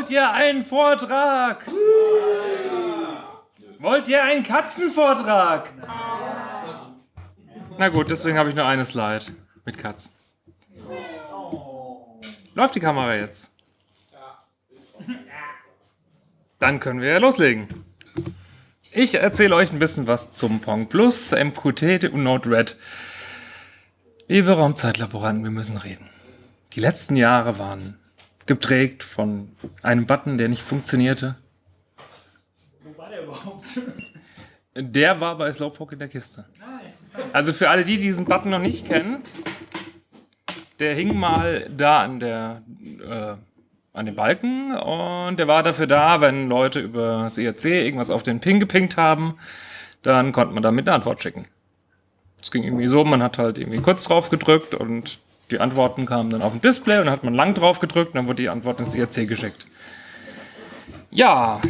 Wollt ihr einen Vortrag? Wollt ihr einen Katzenvortrag? Na gut, deswegen habe ich nur eine Slide mit Katzen. Läuft die Kamera jetzt? Dann können wir ja loslegen. Ich erzähle euch ein bisschen was zum Pong Plus, MQT und Node-RED. Liebe Raumzeitlaboranten, wir müssen reden. Die letzten Jahre waren geprägt von einem Button, der nicht funktionierte. Wo war der überhaupt? Der war bei Slowpoke in der Kiste. Also für alle, die diesen Button noch nicht kennen, der hing mal da an der äh, an den Balken und der war dafür da, wenn Leute über das IRC irgendwas auf den Ping gepinkt haben, dann konnte man damit eine Antwort schicken. Es ging irgendwie so, man hat halt irgendwie kurz drauf gedrückt und die Antworten kamen dann auf dem Display und dann hat man lang drauf gedrückt und dann wurde die Antwort ins IRC geschickt. Ja,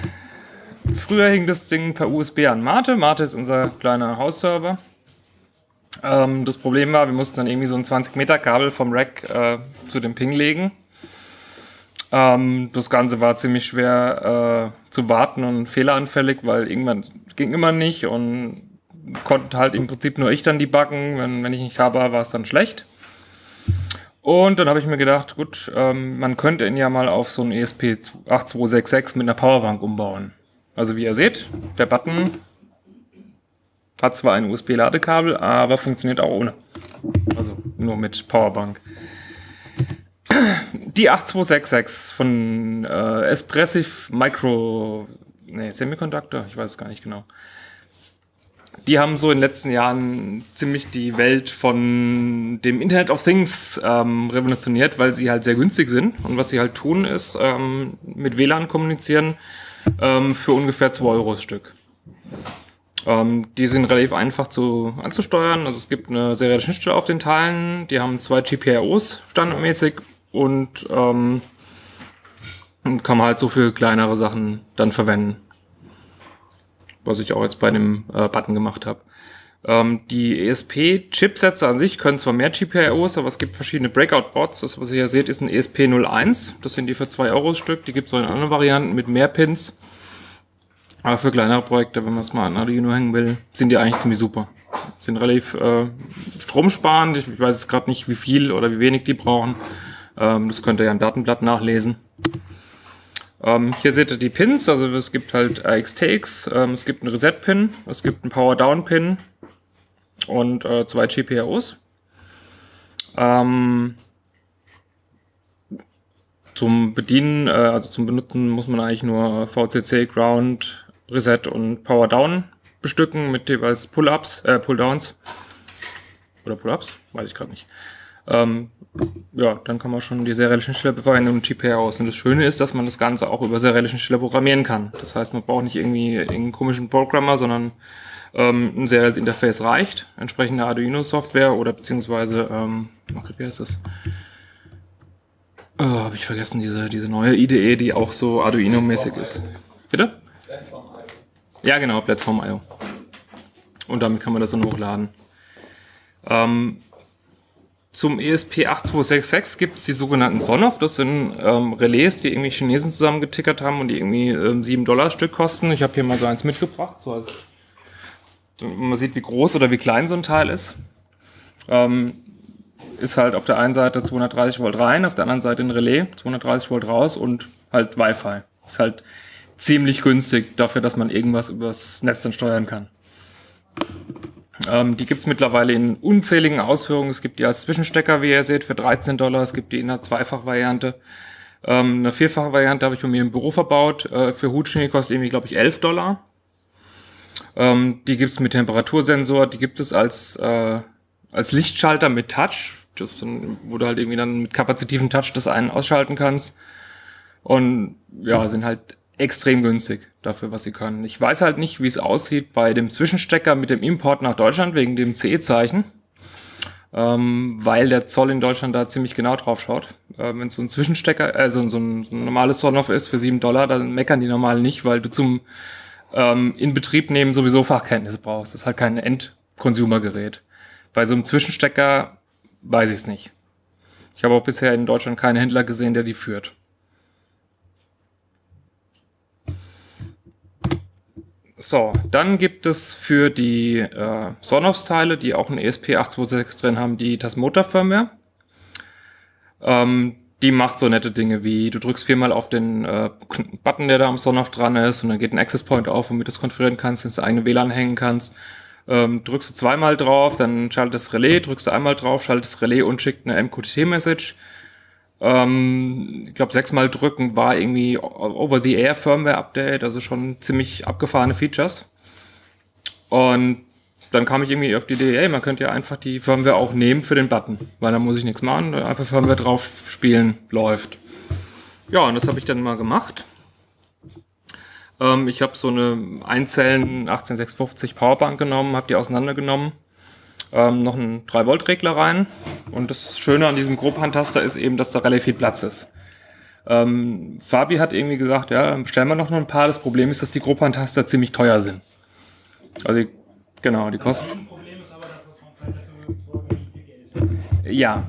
früher hing das Ding per USB an Mate. Mate ist unser kleiner Hausserver. Ähm, das Problem war, wir mussten dann irgendwie so ein 20 Meter Kabel vom Rack äh, zu dem Ping legen. Ähm, das Ganze war ziemlich schwer äh, zu warten und fehleranfällig, weil irgendwann ging immer nicht und konnte halt im Prinzip nur ich dann die backen. Wenn, wenn ich nicht habe, war es dann schlecht. Und dann habe ich mir gedacht, gut, ähm, man könnte ihn ja mal auf so ein ESP8266 mit einer Powerbank umbauen. Also wie ihr seht, der Button hat zwar ein USB-Ladekabel, aber funktioniert auch ohne. Also nur mit Powerbank. Die 8266 von äh, Espressif Micro, nee, Semiconductor, ich weiß es gar nicht genau. Die haben so in den letzten Jahren ziemlich die Welt von dem Internet of Things ähm, revolutioniert, weil sie halt sehr günstig sind. Und was sie halt tun, ist ähm, mit WLAN kommunizieren ähm, für ungefähr 2 Euro das Stück. Ähm, die sind relativ einfach zu anzusteuern. Also es gibt eine serielle Schnittstelle auf den Teilen. Die haben zwei GPIOs standardmäßig und ähm, kann man halt so für kleinere Sachen dann verwenden. Was ich auch jetzt bei dem äh, Button gemacht habe. Ähm, die ESP-Chipsätze an sich können zwar mehr GPIOs, aber es gibt verschiedene Breakout-Bots. Das, was ihr hier seht, ist ein ESP01. Das sind die für 2 Euro Stück. Die gibt es auch in anderen Varianten mit mehr Pins. Aber für kleinere Projekte, wenn man es mal an Arduino hängen will, sind die eigentlich ziemlich super. Sind relativ äh, stromsparend. Ich, ich weiß jetzt gerade nicht, wie viel oder wie wenig die brauchen. Ähm, das könnt ihr ja im Datenblatt nachlesen. Ähm, hier seht ihr die Pins, also es gibt halt AXTX, ähm, es gibt einen Reset-Pin, es gibt einen Power-Down-Pin und äh, zwei GPIOs. Ähm, zum Bedienen, äh, also zum Benutzen muss man eigentlich nur VCC, Ground, Reset und Power Down bestücken mit jeweils Pull-Ups, äh, Pull-Downs. Oder Pull-Ups? Weiß ich gerade nicht. Ähm, ja, dann kann man schon die serielle Schnittstelle verwenden und GPR aus. Und das Schöne ist, dass man das Ganze auch über serielle Schnittstelle programmieren kann. Das heißt, man braucht nicht irgendwie irgendeinen komischen Programmer, sondern ähm, ein serielles Interface reicht. Entsprechende Arduino-Software oder beziehungsweise, ähm, wie heißt das? Oh, habe ich vergessen, diese, diese neue IDE, die auch so Arduino-mäßig ist. Bitte? Ja, genau, Plattform.io. Und damit kann man das dann hochladen. Ähm, zum ESP8266 gibt es die sogenannten Sonoff. Das sind ähm, Relais, die irgendwie Chinesen zusammengetickert haben und die irgendwie ähm, 7 Dollar Stück kosten. Ich habe hier mal so eins mitgebracht, so als man sieht, wie groß oder wie klein so ein Teil ist. Ähm, ist halt auf der einen Seite 230 Volt rein, auf der anderen Seite ein Relais, 230 Volt raus und halt Wi-Fi. Ist halt ziemlich günstig dafür, dass man irgendwas übers Netz dann steuern kann. Ähm, die gibt's mittlerweile in unzähligen Ausführungen. Es gibt die als Zwischenstecker, wie ihr seht, für 13 Dollar. Es gibt die in einer Zweifach-Variante. Ähm, eine vierfache Variante habe ich bei mir im Büro verbaut. Äh, für Hutschnee kostet irgendwie, glaube ich, 11 Dollar. Ähm, die gibt's mit Temperatursensor. Die gibt es als, äh, als Lichtschalter mit Touch. Das dann, wo du halt irgendwie dann mit kapazitiven Touch das einen ausschalten kannst. Und ja, sind halt extrem günstig dafür, was sie können. Ich weiß halt nicht, wie es aussieht bei dem Zwischenstecker mit dem Import nach Deutschland wegen dem CE-Zeichen, ähm, weil der Zoll in Deutschland da ziemlich genau drauf schaut. Äh, Wenn so ein Zwischenstecker, also so ein, so ein normales Sonoff ist für sieben Dollar, dann meckern die normal nicht, weil du zum ähm, Inbetrieb nehmen sowieso Fachkenntnisse brauchst. Das ist halt kein End-Consumer-Gerät. Bei so einem Zwischenstecker weiß ich es nicht. Ich habe auch bisher in Deutschland keinen Händler gesehen, der die führt. So, dann gibt es für die äh, Sonoff-Teile, die auch ein ESP8266 drin haben, die Tasmota-Firmware. Ähm, die macht so nette Dinge wie, du drückst viermal auf den äh, Button, der da am Sonoff dran ist, und dann geht ein Access Point auf, womit du es konfigurieren kannst, ins eigene WLAN hängen kannst. Ähm, drückst du zweimal drauf, dann schaltet das Relais, drückst du einmal drauf, schaltet das Relais und schickt eine MQTT-Message. Ähm, ich glaube, sechsmal drücken war irgendwie Over-the-Air Firmware-Update, also schon ziemlich abgefahrene Features. Und dann kam ich irgendwie auf die Idee, ey, man könnte ja einfach die Firmware auch nehmen für den Button, weil da muss ich nichts machen, einfach Firmware drauf spielen, läuft. Ja, und das habe ich dann mal gemacht. Ähm, ich habe so eine Einzellen 18650 Powerbank genommen, habe die auseinandergenommen ähm, noch einen 3-Volt-Regler rein. Und das Schöne an diesem Grobhandtaster ist eben, dass da relativ viel Platz ist. Ähm, Fabi hat irgendwie gesagt, ja, bestellen wir noch ein paar. Das Problem ist, dass die Grobhandtaster ziemlich teuer sind. Also, die, genau, die kosten. Das Problem ist aber, dass das Geld. Ja.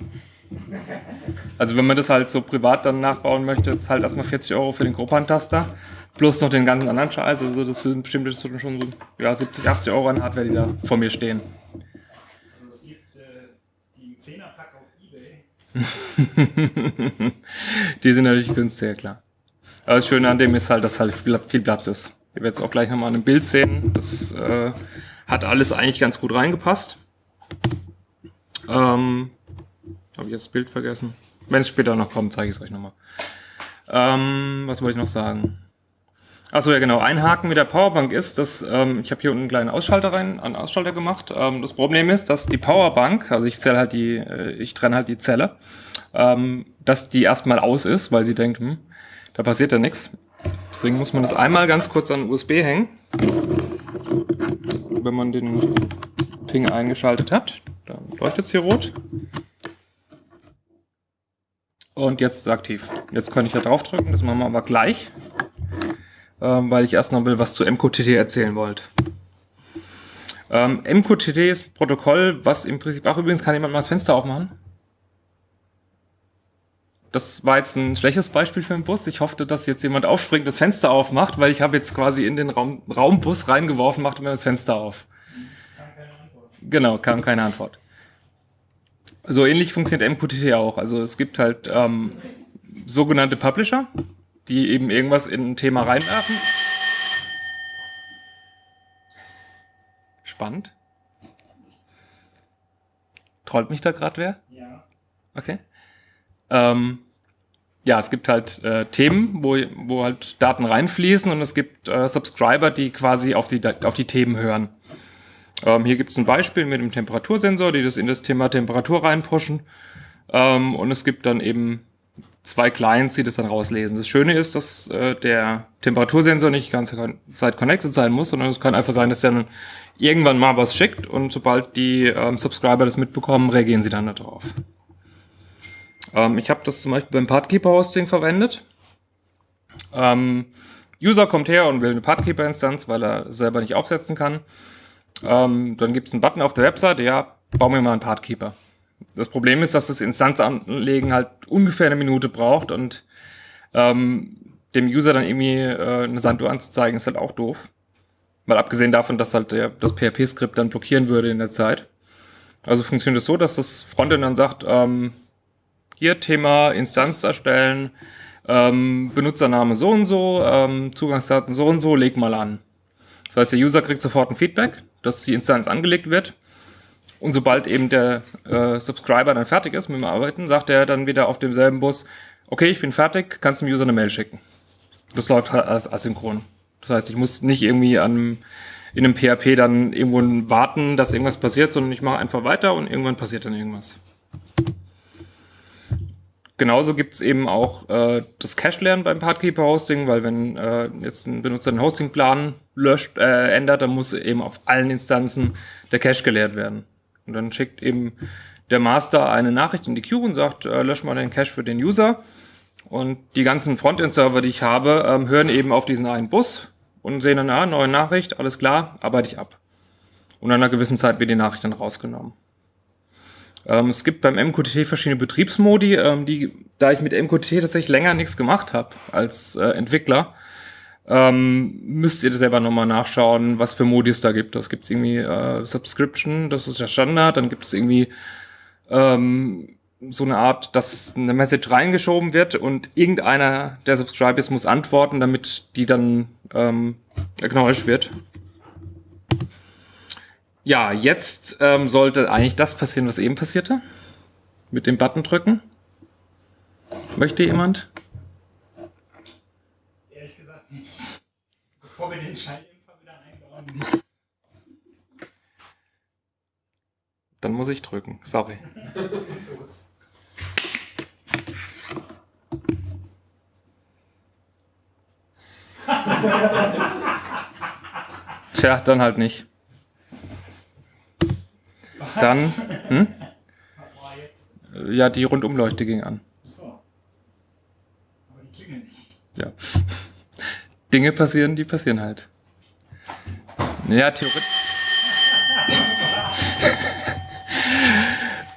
Also, wenn man das halt so privat dann nachbauen möchte, ist halt erstmal 40 Euro für den Grobhandtaster. Plus noch den ganzen anderen Scheiß. Also, das sind bestimmt schon so ja, 70, 80 Euro an Hardware, die da vor mir stehen. die sind natürlich günstiger, klar. Aber das Schöne an dem ist halt, dass halt viel Platz ist. Ihr werdet es auch gleich nochmal in einem Bild sehen. Das äh, hat alles eigentlich ganz gut reingepasst. Ähm, Habe ich jetzt das Bild vergessen? Wenn es später noch kommt, zeige ich es euch nochmal. Ähm, was wollte ich noch sagen? Achso, ja genau. Ein Haken mit der Powerbank ist, dass ähm, ich habe hier unten einen kleinen Ausschalter rein, einen Ausschalter gemacht. Ähm, das Problem ist, dass die Powerbank, also ich zähle halt die, äh, ich trenne halt die Zelle, ähm, dass die erstmal aus ist, weil sie denkt, hm, da passiert ja nichts. Deswegen muss man das einmal ganz kurz an USB hängen, wenn man den Ping eingeschaltet hat. Dann leuchtet es hier rot. Und jetzt ist es aktiv. Jetzt kann ich ja draufdrücken, das machen wir aber gleich ähm, weil ich erst noch mal was zu MQTT erzählen wollte. Ähm, MQTT ist ein Protokoll, was im Prinzip auch übrigens kann jemand mal das Fenster aufmachen. Das war jetzt ein schlechtes Beispiel für einen Bus. Ich hoffte, dass jetzt jemand aufspringt, das Fenster aufmacht, weil ich habe jetzt quasi in den Raum, Raumbus reingeworfen, machte mir das Fenster auf. Kam keine Antwort. Genau, kam keine Antwort. So ähnlich funktioniert MQTT auch. Also es gibt halt ähm, sogenannte Publisher, die eben irgendwas in ein Thema reinwerfen. Spannend. Trollt mich da gerade wer? Ja. Okay. Ähm, ja, es gibt halt äh, Themen, wo, wo halt Daten reinfließen und es gibt äh, Subscriber, die quasi auf die, auf die Themen hören. Ähm, hier gibt es ein Beispiel mit dem Temperatursensor, die das in das Thema Temperatur reinpushen. Ähm, und es gibt dann eben zwei Clients, die das dann rauslesen. Das Schöne ist, dass äh, der Temperatursensor nicht die ganze Zeit connected sein muss, sondern es kann einfach sein, dass der dann irgendwann mal was schickt und sobald die ähm, Subscriber das mitbekommen, reagieren sie dann darauf. Ähm, ich habe das zum Beispiel beim Pathkeeper-Hosting verwendet. Ähm, User kommt her und will eine Pathkeeper-Instanz, weil er selber nicht aufsetzen kann. Ähm, dann gibt es einen Button auf der Webseite, ja, bau mir mal einen Pathkeeper. Das Problem ist, dass das Instanzanlegen halt ungefähr eine Minute braucht und ähm, dem User dann irgendwie äh, eine Sanduhr anzuzeigen, ist halt auch doof. Mal abgesehen davon, dass halt der, das PHP-Skript dann blockieren würde in der Zeit. Also funktioniert es das so, dass das Frontend dann sagt, ähm, hier Thema Instanz erstellen, ähm, Benutzername so und so, ähm, Zugangsdaten so und so, leg mal an. Das heißt, der User kriegt sofort ein Feedback, dass die Instanz angelegt wird und sobald eben der äh, Subscriber dann fertig ist mit dem Arbeiten, sagt er dann wieder auf demselben Bus, okay, ich bin fertig, kannst dem User eine Mail schicken. Das läuft halt als asynchron. Das heißt, ich muss nicht irgendwie an, in einem PHP dann irgendwo warten, dass irgendwas passiert, sondern ich mache einfach weiter und irgendwann passiert dann irgendwas. Genauso gibt's eben auch äh, das Cache-Lernen beim Pathkeeper-Hosting, weil wenn äh, jetzt ein Benutzer den Hostingplan löscht, äh, ändert, dann muss eben auf allen Instanzen der Cache geleert werden. Und dann schickt eben der Master eine Nachricht in die Queue und sagt, äh, lösch mal den Cache für den User. Und die ganzen Frontend-Server, die ich habe, ähm, hören eben auf diesen einen Bus und sehen dann, ah, neue Nachricht, alles klar, arbeite ich ab. Und nach einer gewissen Zeit wird die Nachricht dann rausgenommen. Ähm, es gibt beim MQTT verschiedene Betriebsmodi, ähm, die, da ich mit MQTT tatsächlich länger nichts gemacht habe als äh, Entwickler, ähm, müsst ihr selber nochmal nachschauen, was für Modi es da gibt. Das gibt es irgendwie äh, Subscription, das ist der Standard. Dann gibt es irgendwie ähm, so eine Art, dass eine Message reingeschoben wird und irgendeiner der Subscribers muss antworten, damit die dann ähm, acknowledged wird. Ja, jetzt ähm, sollte eigentlich das passieren, was eben passierte. Mit dem Button drücken. Möchte jemand? Ehrlich gesagt nicht. Bevor wir den Schalldämpfer wieder einbauen. Dann muss ich drücken. Sorry. Tja, dann halt nicht. Dann, hm? Was war jetzt? ja, die Rundumleuchte ging an. So. Aber die klingeln nicht. Ja. Dinge passieren, die passieren halt. Ja, theoretisch.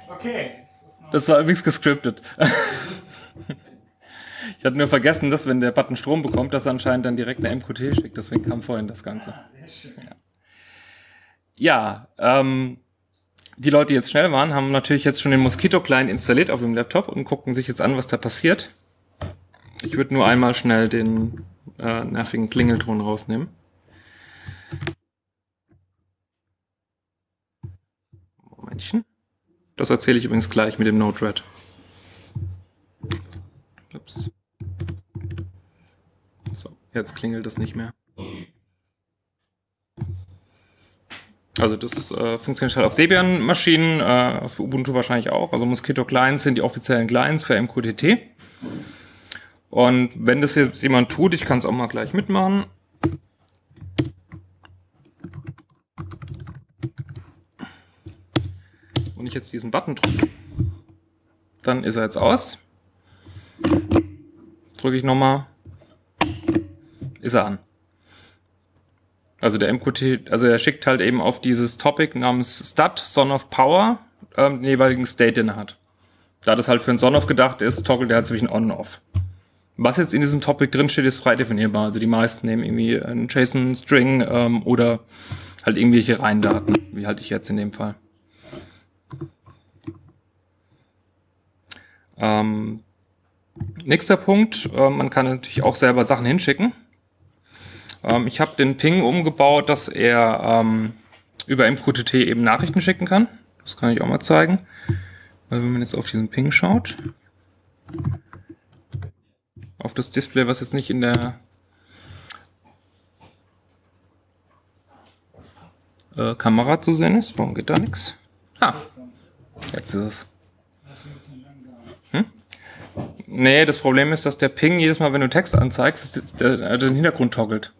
Okay. Das war übrigens gescriptet. Ich hatte nur vergessen, dass wenn der Button Strom bekommt, dass er anscheinend dann direkt eine MQT schickt. Deswegen kam vorhin das Ganze. ah, sehr schön. Ja, ähm, die Leute, die jetzt schnell waren, haben natürlich jetzt schon den Mosquito-Client installiert auf dem Laptop und gucken sich jetzt an, was da passiert. Ich würde nur einmal schnell den äh, nervigen Klingelton rausnehmen. Momentchen. Das erzähle ich übrigens gleich mit dem Node-RED. Ups. So, jetzt klingelt das nicht mehr. Also das äh, funktioniert halt auf Debian-Maschinen, äh, auf Ubuntu wahrscheinlich auch. Also Mosquito Clients sind die offiziellen Clients für MQTT. Und wenn das jetzt jemand tut, ich kann es auch mal gleich mitmachen. Und ich jetzt diesen Button drücke, dann ist er jetzt aus. Drücke ich nochmal, ist er an. Also der MQT, also er schickt halt eben auf dieses Topic namens Stat, Son of Power, ähm, den jeweiligen State, den er hat. Da das halt für ein Son of gedacht ist, toggelt er halt zwischen On und Off. Was jetzt in diesem Topic drin steht, ist frei definierbar. Also die meisten nehmen irgendwie einen JSON-String ähm, oder halt irgendwelche Reihendaten, wie halt ich jetzt in dem Fall. Ähm, nächster Punkt, äh, man kann natürlich auch selber Sachen hinschicken. Ähm, ich habe den Ping umgebaut, dass er ähm, über MQTT eben Nachrichten schicken kann. Das kann ich auch mal zeigen. Also wenn man jetzt auf diesen Ping schaut, auf das Display, was jetzt nicht in der äh, Kamera zu sehen ist. Warum geht da nichts? Ah, jetzt ist es. Langsam. Nee, das Problem ist, dass der Ping jedes Mal, wenn du Text anzeigst, der den Hintergrund toggelt.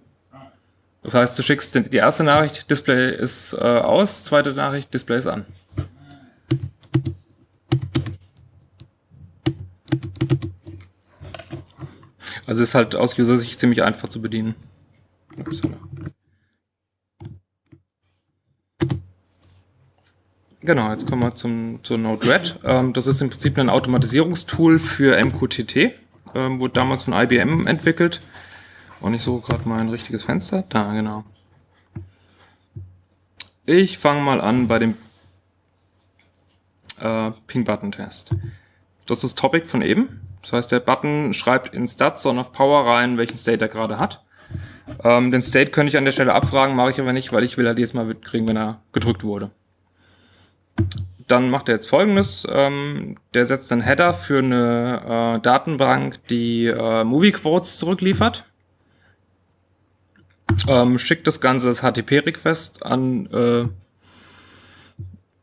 Das heißt, du schickst die erste Nachricht, Display ist äh, aus, zweite Nachricht, Display ist an. Also ist halt aus User-Sicht ziemlich einfach zu bedienen. Genau, jetzt kommen wir zum, zur Node-RED. Ähm, das ist im Prinzip ein Automatisierungstool für MQTT. Ähm, wurde damals von IBM entwickelt. Und ich suche gerade mal ein richtiges Fenster. Da, genau. Ich fange mal an bei dem äh, Ping-Button-Test. Das ist Topic von eben. Das heißt, der Button schreibt in Stats Son of Power rein, welchen State er gerade hat. Ähm, den State könnte ich an der Stelle abfragen, mache ich aber nicht, weil ich will halt jedes Mal mitkriegen, wenn er gedrückt wurde. Dann macht er jetzt folgendes. Ähm, der setzt einen Header für eine äh, Datenbank, die äh, Movie Quotes zurückliefert. Ähm, schickt das Ganze als HTTP-Request an äh,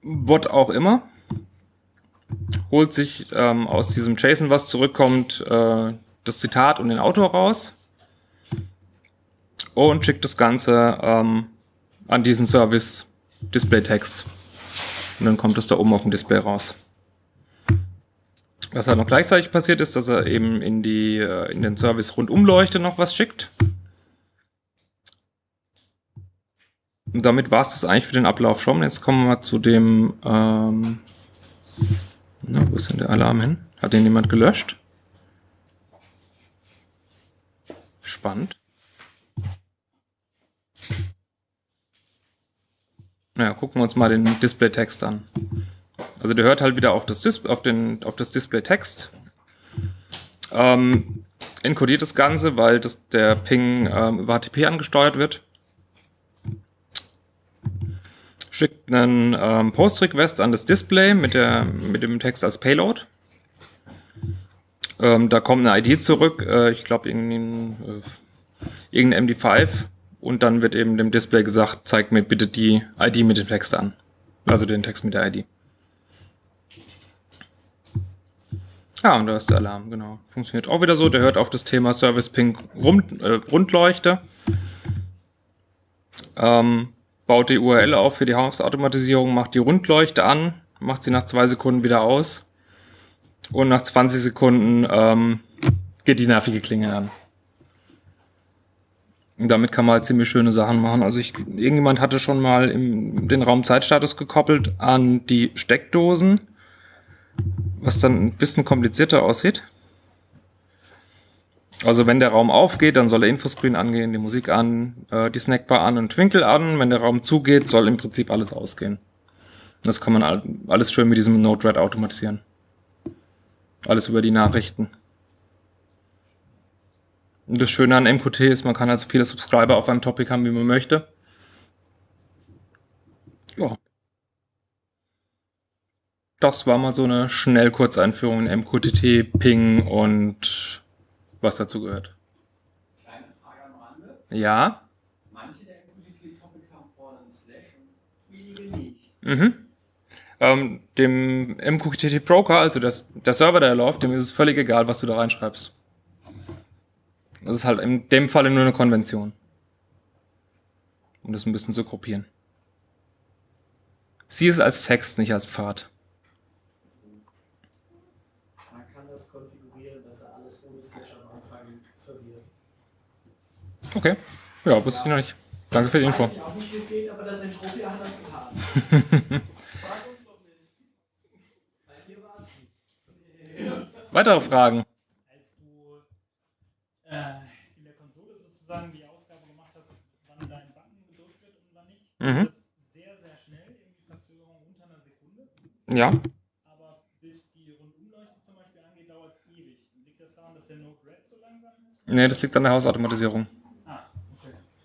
what auch immer. Holt sich ähm, aus diesem JSON, was zurückkommt, äh, das Zitat und den Autor raus. Und schickt das Ganze ähm, an diesen Service Display-Text. Und dann kommt es da oben auf dem Display raus. Was halt noch gleichzeitig passiert ist, dass er eben in, die, äh, in den Service Rundumleuchte noch was schickt. Und damit war es das eigentlich für den Ablauf schon. Jetzt kommen wir zu dem. Ähm, na, wo ist denn der Alarm hin? Hat den jemand gelöscht? Spannend. Naja, gucken wir uns mal den Display-Text an. Also der hört halt wieder auf das, Dis auf auf das Display-Text. Ähm, encodiert das Ganze, weil das, der Ping ähm, über HTTP angesteuert wird. Schickt einen ähm, Post-Request an das Display mit, der, mit dem Text als Payload. Ähm, da kommt eine ID zurück, äh, ich glaube irgendein, äh, irgendein MD5 und dann wird eben dem Display gesagt, zeig mir bitte die ID mit dem Text an. Also den Text mit der ID. Ja, und da ist der Alarm, genau. Funktioniert auch wieder so. Der hört auf das Thema Service Ping Rund, äh, Rundleuchte. Ähm, baut die URL auf für die Hausautomatisierung, macht die Rundleuchte an, macht sie nach zwei Sekunden wieder aus. Und nach 20 Sekunden ähm, geht die nervige Klinge an. Und damit kann man halt ziemlich schöne Sachen machen. Also ich, irgendjemand hatte schon mal im, den Raumzeitstatus gekoppelt an die Steckdosen, was dann ein bisschen komplizierter aussieht. Also wenn der Raum aufgeht, dann soll der Infoscreen angehen, die Musik an, äh, die Snackbar an und Twinkle an. Wenn der Raum zugeht, soll im Prinzip alles ausgehen. Das kann man alles schön mit diesem Node-RED automatisieren. Alles über die Nachrichten. Und das Schöne an MQT ist, man kann halt so viele Subscriber auf einem Topic haben, wie man möchte. Ja. Das war mal so eine Schnellkurzeinführung in MQTT, Ping und was dazu gehört. Kleine Frage am Rande. Ja. Manche der MQTT-Topics haben vorne einen Slash und wenige nicht. Mhm. Ähm, dem MQTT Broker, also das, der Server, der läuft, dem ist es völlig egal, was du da reinschreibst. Das ist halt in dem Falle nur eine Konvention. Um das ein bisschen zu gruppieren. Sieh es als Text, nicht als Pfad. Man kann das konfigurieren, dass er alles ohne Slash am Anfang verwirrt. Okay. Ja, wusste ich noch nicht. Danke für die Info. Weiß ich auch nicht, wie es geht, aber das Entropia hat das getan. Frag uns doch nicht. Weil hier war sie. Weitere Fragen? Als du äh, in der Konsole sozusagen die Ausgabe gemacht hast, wann dein Button gedrückt wird und wann nicht, Mhm. das ist sehr, sehr schnell, irgendwie Verzögerung unter einer Sekunde. Ja. Aber bis die Rundumleuchte zum Beispiel angeht, dauert es ewig. Liegt das daran, dass der Node Red so langsam ist? Nee, das liegt an der Hausautomatisierung.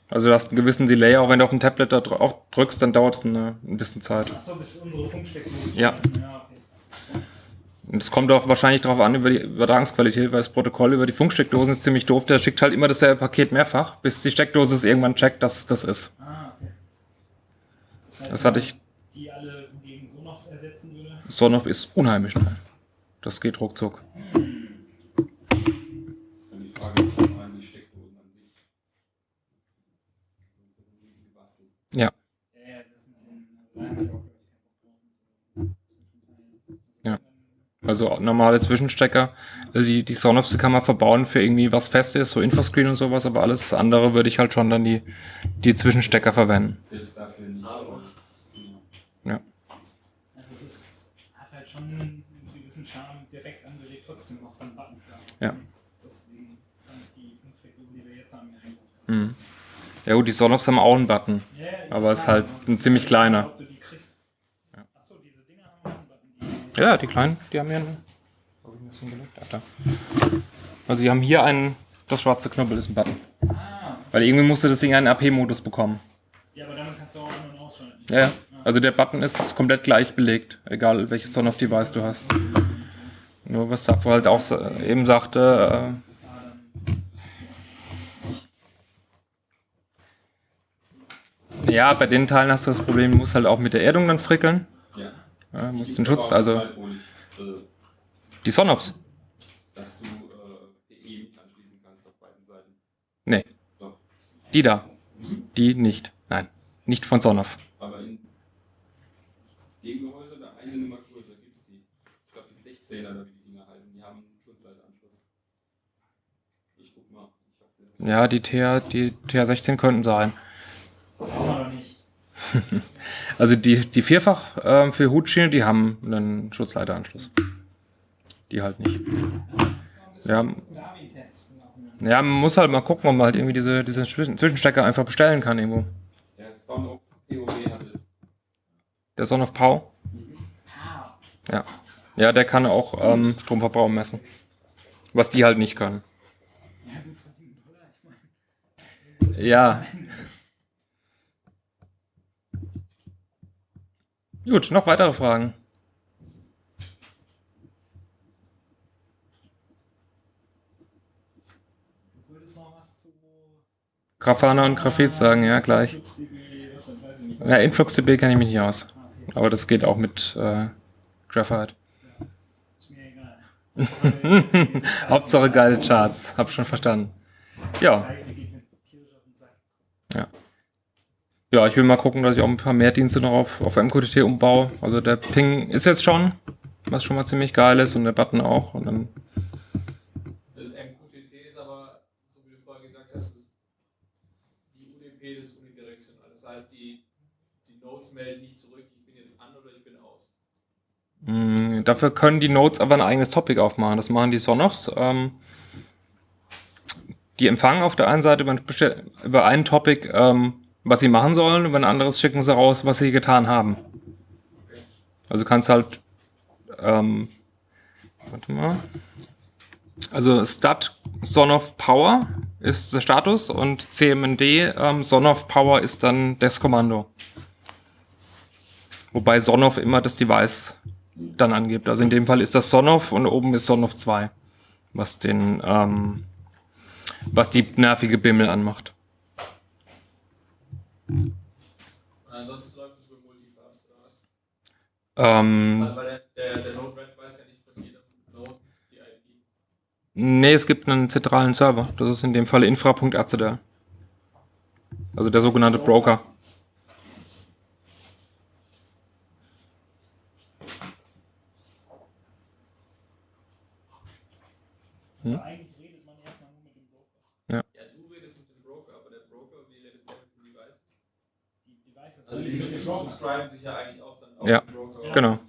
Also du hast einen gewissen Delay, auch wenn du auf dem Tablet da drauf drückst, dann dauert es eine, ein bisschen Zeit. Achso, bis unsere Funksteckdose. Ja. Ja, okay. Und es kommt auch wahrscheinlich darauf an, über die Übertragungsqualität, weil das Protokoll über die Funksteckdosen ist ziemlich doof. Der schickt halt immer dasselbe Paket mehrfach, bis die Steckdose es irgendwann checkt, dass es das ist. Ah, okay. heißt, Das hatte ich. Die alle gegen Sonoff ersetzen würde. Sonoff ist unheimlich schnell. Das geht ruckzuck. Dann die Frage, ob man die Steckdosen an sich. Sonst ist es irgendwie gebastelt. Ja. Ja, ja, das mit den. Da hab ich auch, glaub ich, keinen Bock drauf. Ja. Also normale Zwischenstecker. Also die, die Sonoffs kann man verbauen für irgendwie was Festes, so Infoscreen und sowas, aber alles andere würde ich halt schon dann die, die Zwischenstecker verwenden. Selbst dafür nicht. Ja. Also es ist, hat halt schon einen gewissen Charme direkt angelegt, trotzdem noch so einen Button. Ja. Deswegen fand ich die Funksteckdose, die wir jetzt haben, ja gut, die Sonoffs haben auch einen Button. Aber es ist halt ein ziemlich kleiner. Ob du die kriegst. Ja. Achso, diese Dinger haben auch einen Button. Die, Ja, die kleinen, die haben hier einen. Hab ich das hingelegt? Ach, da. Also die haben hier einen, das schwarze Knüppel ist ein Button. ah, Weil irgendwie musste das Ding einen AP-Modus bekommen. ja, aber damit kannst du auch an- und ausschalten. Ja, ja. Also der Button ist komplett gleich belegt, egal welches Sonoff-Device du hast. Nur was davor halt auch eben sagte, äh, ja, bei den Teilen hast du das Problem, du musst halt auch mit der Erdung dann frickeln. Ja. Die den Schutz, also äh, die Sonoffs. dass du äh, mit anschließen kannst auf beiden Seiten. Nee, Doch. die da. Die nicht. Nein, nicht von Sonoff. Aber in dem Gehäuse da eine Nummer größer gibt es die. Ich glaube die 16er oder wie die Dinger heißen, die haben einen Schutzleitanschluss. Ich guck mal. Ich Ja, die TH, die TH16 könnten sein. Brauchen wir doch nicht. Also die, die vierfach ähm, für Hutschiene, die haben einen Schutzleiteranschluss. Die halt nicht. Ja. Ja, man muss halt mal gucken, ob man halt irgendwie diese, diese Zwischen- Zwischenstecker einfach bestellen kann irgendwo. Der Sound of POW hat es. Der Son of Pow. Ja. Ja, der kann auch ähm, Stromverbrauch messen. Was die halt nicht können. ja gut, für 7 Dollar, ich meine. Ja. Gut, noch weitere Fragen. Grafana und Graphit sagen, ja, gleich. Ja, InfluxDB kenne ich mich nicht aus. Aber das geht auch mit äh, Graphite. Hauptsache geile Charts. Hab schon verstanden. Ja. Zeige, die geht mir tierisch auf den Sack. Ja, ich will mal gucken, dass ich auch ein paar mehr Dienste noch auf, auf MQTT umbaue. Also der Ping ist jetzt schon, was schon mal ziemlich geil ist und der Button auch. Und dann, Das MQTT ist aber, so wie du vorher gesagt hast, die UDP ist unidirektional. Das heißt, die, die Nodes melden nicht zurück, ich bin jetzt an oder ich bin aus. mh, dafür können die Nodes aber ein eigenes Topic aufmachen. Das machen die Sonoffs. Ähm, die empfangen auf der einen Seite über, über ein Topic, ähm, was sie machen sollen, über ein anderes schicken sie raus, was sie getan haben. Also kannst halt, ähm, warte mal. Also Stat Son of Power ist der Status und CMND ähm, Son of Power ist dann das Kommando. Wobei Son of immer das Device dann angibt. Also in dem Fall ist das Son of und oben ist Son of 2, was den, ähm, was die nervige Bimmel anmacht. Und ansonsten läuft es über Multicast oder was? Ähm, Also weil der, der, der Node Red weiß ja nicht von jedem Node die IP. nee, es gibt einen zentralen Server. Das ist in dem Fall infra.rcdl. Also der sogenannte Broker. Also eigentlich redet man erstmal nur mit dem Broker. Ja, du redest mit dem Broker, aber der Broker, wie redet der mit den Devices? Die Devices. Also die die mit dem Broker. Subscriben sich ja eigentlich auch dann auf Ja, den Broker. Genau.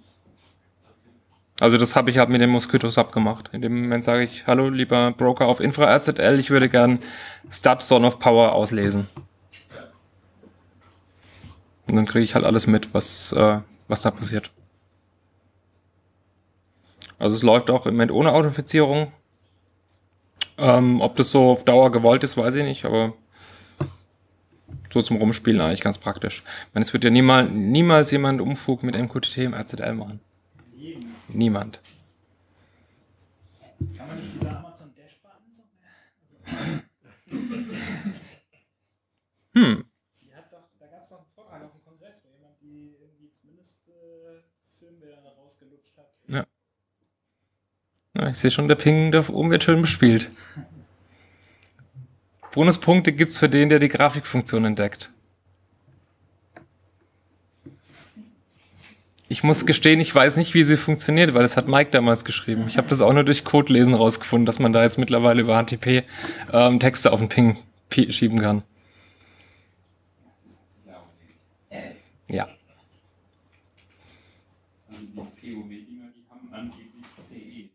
Also das habe ich halt mit den Mosquitos abgemacht. In dem Moment sage ich, hallo lieber Broker auf infra.rcdl, ich würde gern Stat Son of Power auslesen. Und dann kriege ich halt alles mit, was, äh, was da passiert. Also es läuft auch im Moment ohne Authentifizierung. Ähm, ob das so auf Dauer gewollt ist, weiß ich nicht, aber so zum Rumspielen eigentlich ganz praktisch. Ich meine, es wird ja niemals, niemals jemand Umfug mit MQTT im RZL machen. Niemand. Kann man nicht diese Amazon Dash Buttons noch mehr? Hm. Die hat doch, da gab es doch einen Vortrag auf dem Kongress, wo jemand die irgendwie zumindest äh, Firmware rausgelutscht hat. Ja. Ja, ich sehe schon, der Ping da oben wird schön bespielt. Bonuspunkte gibt's für den, der die Grafikfunktion entdeckt. Ich muss gestehen, ich weiß nicht, wie sie funktioniert, weil das hat Mike damals geschrieben. Ich habe das auch nur durch Codelesen rausgefunden, dass man da jetzt mittlerweile über HTTP ähm, Texte auf den Ping pi- schieben kann. Ja. Also die POW-Dinger, die haben angeblich CE.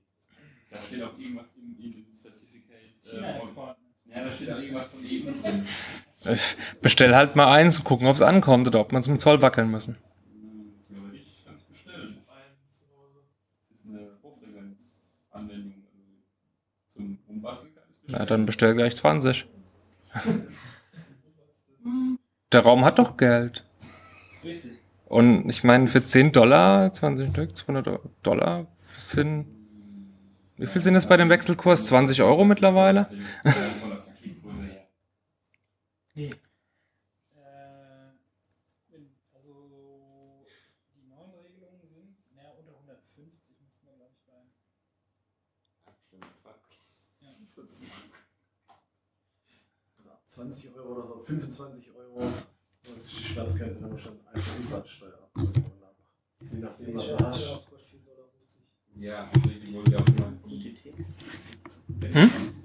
Da steht auch irgendwas im, im Certificate. Äh, von, China-Export. ja, da steht auch irgendwas von eben drin. Ich bestell halt mal eins und gucken, ob es ankommt oder ob man zum Zoll wackeln müssen. Das bestellen. Na, dann bestell gleich 20. Der Raum hat doch Geld. Richtig. Und ich meine, für 10 Dollar, 20 Stück, 200 Dollar sind. Wie viel sind es bei dem Wechselkurs? 20 Euro mittlerweile? Ja, von der Paketgröße her. Nee. Äh, also die neuen Regelungen sind, naja, unter 150 müssen wir, glaube ich, bei. Also ab 20 Euro oder so, 25 Euro. Das ist die Schmerzgrenze, wenn man schon einfach Umsatzsteuer ab. Je nachdem, was du hast. Ja, deswegen wollte ich auch mal die. Hm?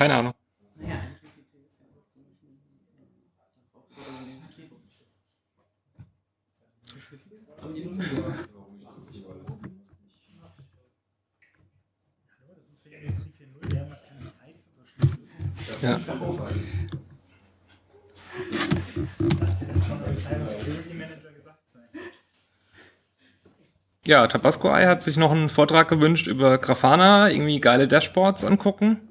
Keine Ahnung. Ja. Ja, Tabasco Eye hat sich noch einen Vortrag gewünscht über Grafana, irgendwie geile Dashboards angucken.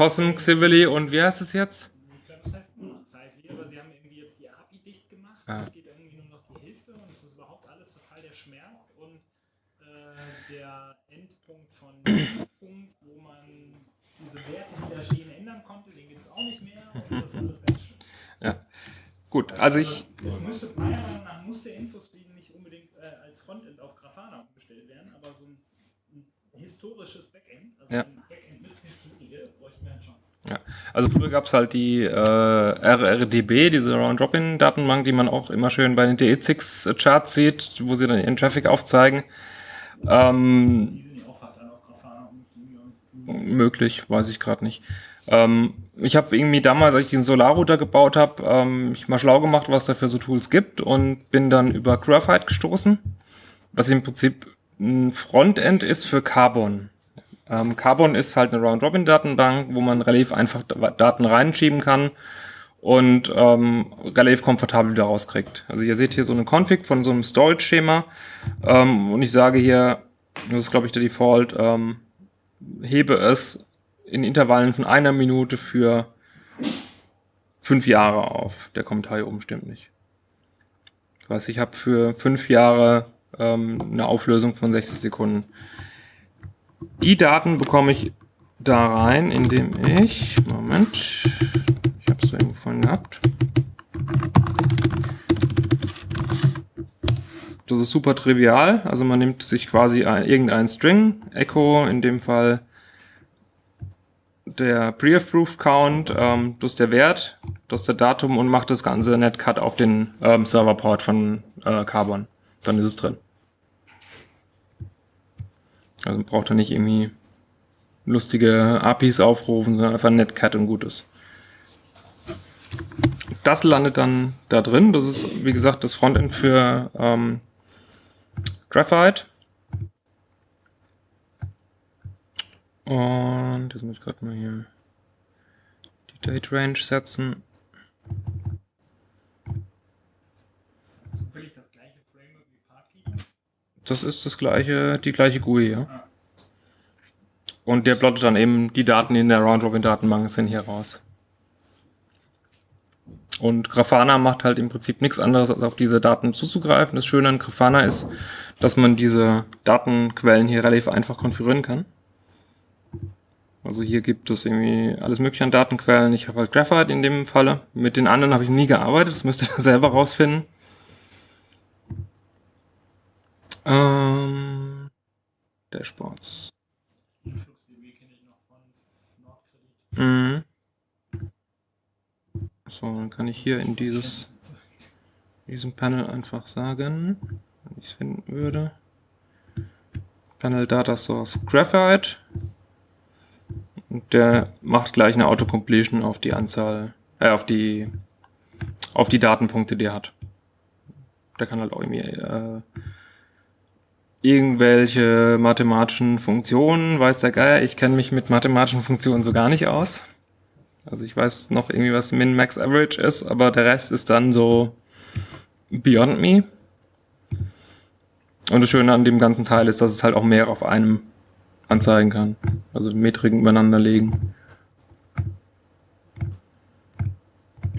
Cosm, Xivili und wie heißt es jetzt? Ich glaube, das heißt immer noch Xaifi, aber sie haben irgendwie jetzt die API dicht gemacht. Ja. Es geht irgendwie nur noch die Hälfte und es ist überhaupt alles total der Schmerz und äh, der Endpunkt von Punkt, wo man diese Werte, die da stehen, ändern konnte, den gibt es auch nicht mehr und das ist alles ganz schön. Gut, also ich, Es müsste, meiner Meinung nach muss der Infoscreen nicht unbedingt äh, als Frontend auf Grafana umgestellt werden, aber so ein, ein historisches Backend, also Ja. ein Backend mit Historie, bräuchten schon. also früher gab es halt die äh, RRDB, diese Round-Robin-Datenbank, die man auch immer schön bei den DE6-Charts sieht, wo sie dann ihren Traffic aufzeigen. Ähm, ja möglich, weiß ich gerade nicht. Ähm, ich habe irgendwie damals, als ich den Solar-Router gebaut habe, ähm, mich mal schlau gemacht, was da für so Tools gibt und bin dann über Graphite gestoßen, was im Prinzip ein Frontend ist für Carbon. Ähm, Carbon ist halt eine Round-Robin-Datenbank, wo man relativ einfach Da- Daten reinschieben kann und ähm, relativ komfortabel wieder rauskriegt. Also ihr seht hier so eine Config von so einem Storage-Schema ähm, und ich sage hier, das ist glaube ich der Default, ähm, hebe es in Intervallen von einer Minute für fünf Jahre auf. Der Kommentar hier oben stimmt nicht. Das heißt, ich habe für fünf Jahre ähm, eine Auflösung von 60 Sekunden. Die Daten bekomme ich da rein, indem ich, Moment, ich habe es da irgendwo vorhin gehabt. Das ist super trivial. Also man nimmt sich quasi ein, irgendein String, Echo in dem Fall der Pre-Approved Count, ähm, das ist der Wert, das ist der Datum und macht das ganze Netcut auf den ähm, Serverport von äh, Carbon. Dann ist es drin. Also braucht da nicht irgendwie lustige APIs aufrufen, sondern einfach Netcat und gut ist. Das landet dann da drin. Das ist, wie gesagt, das Frontend für ähm, Graphite. Und jetzt muss ich gerade mal hier die Date Range setzen. Ist das zufällig das gleiche Framework wie Parkkeeper? Das ist das gleiche, die gleiche GUI, ja. Und der plottet dann eben die Daten, die in der Round-Robin-Datenbank sind, hier raus. Und Grafana macht halt im Prinzip nichts anderes, als auf diese Daten zuzugreifen. Das Schöne an Grafana ist, dass man diese Datenquellen hier relativ einfach konfigurieren kann. Also hier gibt es irgendwie alles mögliche an Datenquellen. Ich habe halt Graphite in dem Falle. Mit den anderen habe ich nie gearbeitet. Das müsst ihr selber rausfinden. Ähm, Dashboards. Mhm. So, dann kann ich hier in dieses, diesem Panel einfach sagen, wenn ich es finden würde. Panel Data Source Graphite. Und der macht gleich eine Autocompletion auf die Anzahl, äh, auf die, auf die Datenpunkte, die er hat. Der kann halt auch irgendwie, äh, irgendwelche mathematischen Funktionen, weiß der Geier, ich kenne mich mit mathematischen Funktionen so gar nicht aus. Also ich weiß noch irgendwie, was Min, Max, Average ist, aber der Rest ist dann so beyond me. Und das Schöne an dem ganzen Teil ist, dass es halt auch mehr auf einem anzeigen kann. Also Metriken übereinander legen.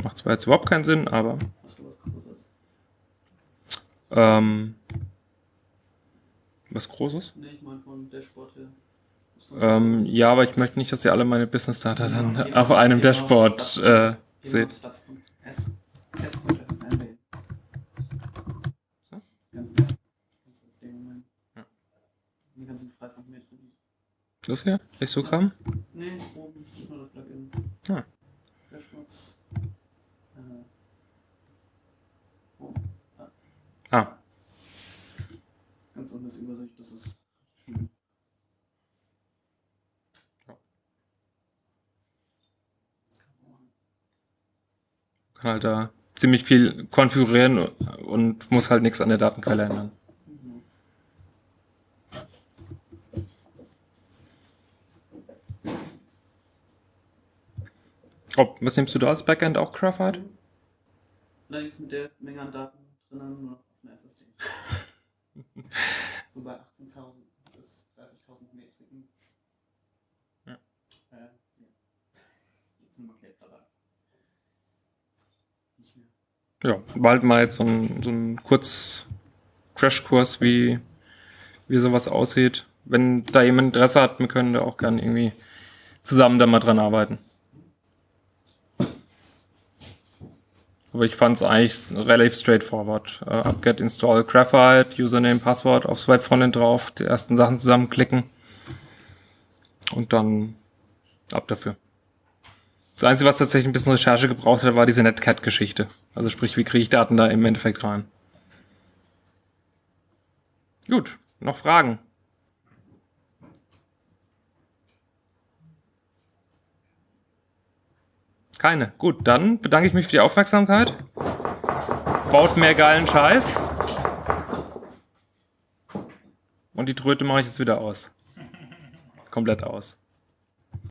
Macht zwar jetzt überhaupt keinen Sinn, aber Hast du was ähm, was Großes? Nee, ich meine von Dashboard her. Ähm, ja, aber ich möchte nicht, dass ihr alle meine Business Data dann auf einem Dashboard äh, seht. Ja. Das hier? Histogramm? Nee, oben ist nur das Plugin. Ah. Dashboards. Äh. Oh, Ah, ganz unten ist Übersicht, das ist schön. Kann halt da ziemlich viel konfigurieren und muss halt nichts an der Datenquelle ändern. Oh, was nimmst du da als Backend? Auch Graphite? Allerdings mit der Menge an Daten drinnen nur noch auf einer SSD. so bei 18.000 bis 30.000 Metriken. Ja. Äh, ja. Jetzt sind wir gleich dabei. Nicht mehr. Ja, halt mal jetzt so ein, so ein kurz Crashkurs, wie, wie sowas aussieht. Wenn da jemand Interesse hat, wir können da auch gerne irgendwie zusammen da mal dran arbeiten. Aber ich fand es eigentlich relativ straightforward. Äh, Upget, Install, Graphite, Username, Passwort, aufs Webfrontend drauf, die ersten Sachen zusammenklicken und dann ab dafür. Das Einzige, was tatsächlich ein bisschen Recherche gebraucht hat, war diese Netcat-Geschichte. Also sprich, wie kriege ich Daten da im Endeffekt rein? Gut, noch Fragen? Keine. Gut, dann bedanke ich mich für die Aufmerksamkeit. Baut mehr geilen Scheiß. Und die Tröte mache ich jetzt wieder aus. Komplett aus.